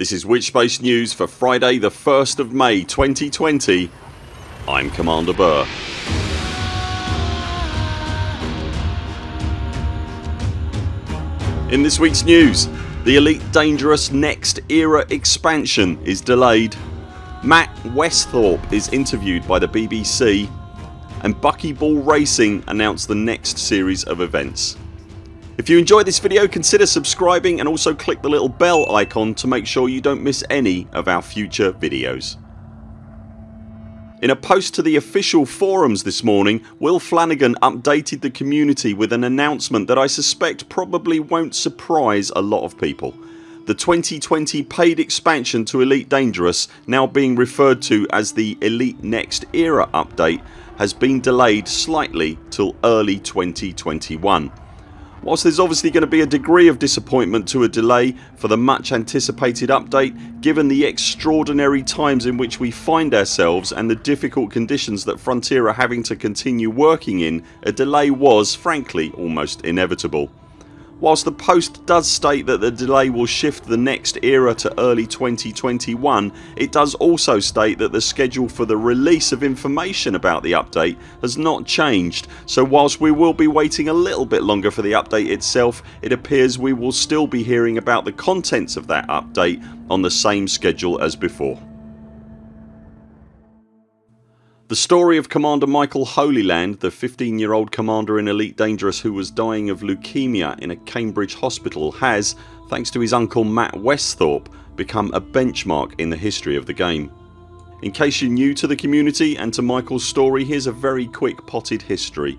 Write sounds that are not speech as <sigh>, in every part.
This is Witchspace News for Friday the 1st of May 2020 I'm Commander Burr. In this weeks news the Elite Dangerous Next Era expansion is delayed Matt Westhorpe is interviewed by the BBC and Buckyball Racing announced the next series of events. If you enjoyed this video consider subscribing and also click the little bell icon to make sure you don't miss any of our future videos. In a post to the official forums this morning Will Flanagan updated the community with an announcement that I suspect probably won't surprise a lot of people. The 2020 paid expansion to Elite Dangerous now being referred to as the Elite Next Era update has been delayed slightly till early 2021. Whilst there's obviously going to be a degree of disappointment to a delay for the much anticipated update given the extraordinary times in which we find ourselves and the difficult conditions that Frontier are having to continue working in a delay was frankly almost inevitable. Whilst the post does state that the delay will shift the next era to early 2021 it does also state that the schedule for the release of information about the update has not changed so whilst we will be waiting a little bit longer for the update itself it appears we will still be hearing about the contents of that update on the same schedule as before. The story of Commander Michael Holyland, the 15 year old commander in Elite Dangerous who was dying of leukemia in a Cambridge hospital has, thanks to his uncle Matt Westhorpe, become a benchmark in the history of the game. In case you're new to the community and to Michaels story here's a very quick potted history.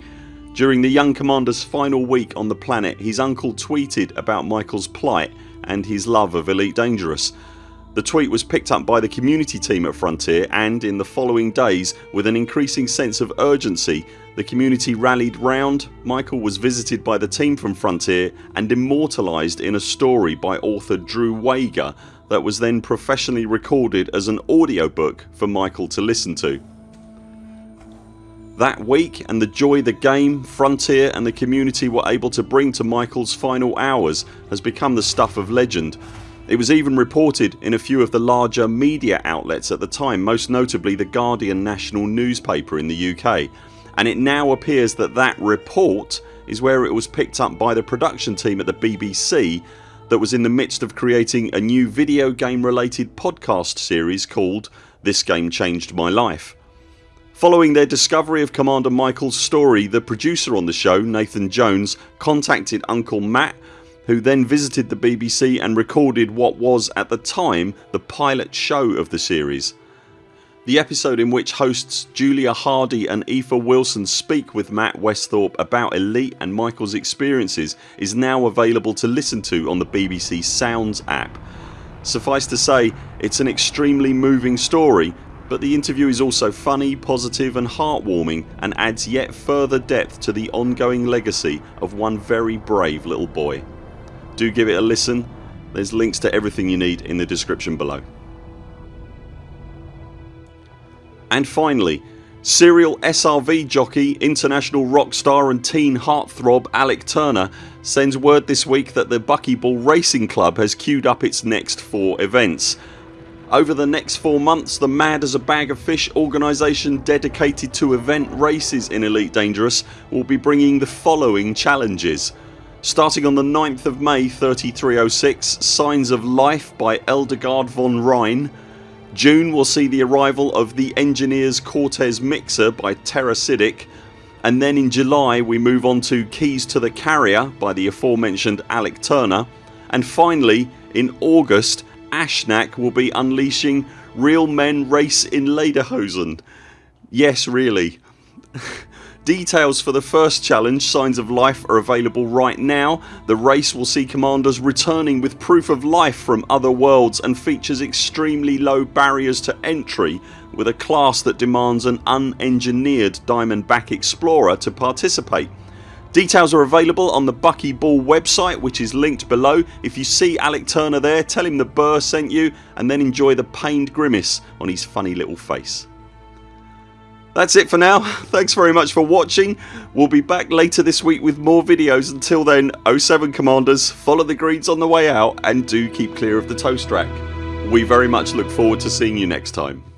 During the young commander's final week on the planet his uncle tweeted about Michaels plight and his love of Elite Dangerous the tweet was picked up by the community team at Frontier and in the following days with an increasing sense of urgency the community rallied round, Michael was visited by the team from Frontier and immortalised in a story by author Drew Wagar that was then professionally recorded as an audiobook for Michael to listen to. That week and the joy the game, Frontier and the community were able to bring to Michaels final hours has become the stuff of legend it was even reported in a few of the larger media outlets at the time most notably the Guardian national newspaper in the UK and it now appears that that report is where it was picked up by the production team at the BBC that was in the midst of creating a new video game related podcast series called This Game Changed My Life. Following their discovery of Commander Michaels story the producer on the show Nathan Jones contacted Uncle Matt who then visited the BBC and recorded what was at the time the pilot show of the series. The episode in which hosts Julia Hardy and Aoife Wilson speak with Matt Westhorpe about Elite and Michaels experiences is now available to listen to on the BBC Sounds app. Suffice to say it's an extremely moving story but the interview is also funny, positive and heartwarming and adds yet further depth to the ongoing legacy of one very brave little boy do give it a listen. There's links to everything you need in the description below. And finally serial SRV jockey, international rock star and teen heartthrob Alec Turner sends word this week that the Buckyball Racing Club has queued up its next four events. Over the next 4 months the Mad as a Bag of Fish organisation dedicated to event races in Elite Dangerous will be bringing the following challenges Starting on the 9th of May 3306 Signs of Life by Eldegard von Rhein. June will see the arrival of the Engineers Cortez Mixer by Terrasidic and then in July we move on to Keys to the Carrier by the aforementioned Alec Turner. And finally in August Ashnak will be unleashing Real Men Race in Lederhosen. Yes really <laughs> Details for the first challenge Signs of Life are available right now. The race will see commanders returning with proof of life from other worlds and features extremely low barriers to entry with a class that demands an unengineered Diamondback Explorer to participate. Details are available on the Bucky Ball website which is linked below. If you see Alec Turner there tell him the Burr sent you and then enjoy the pained grimace on his funny little face. That's it for now. <laughs> Thanks very much for watching. We'll be back later this week with more videos. Until then 07 CMDRs follow the greens on the way out and do keep clear of the toast rack. We very much look forward to seeing you next time.